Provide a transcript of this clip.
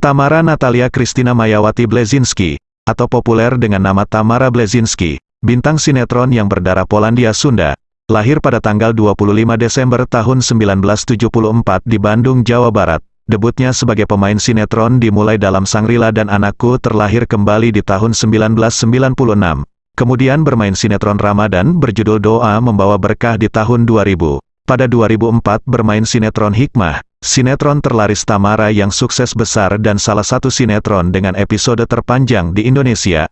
Tamara Natalia Kristina Mayawati Blezinski, atau populer dengan nama Tamara Blezinski, bintang sinetron yang berdarah Polandia Sunda, lahir pada tanggal 25 Desember tahun 1974 di Bandung, Jawa Barat. Debutnya sebagai pemain sinetron dimulai dalam Sangrila dan Anakku terlahir kembali di tahun 1996. Kemudian bermain sinetron Ramadan berjudul Doa Membawa Berkah di tahun 2000. Pada 2004 bermain sinetron Hikmah, sinetron terlaris Tamara yang sukses besar dan salah satu sinetron dengan episode terpanjang di Indonesia.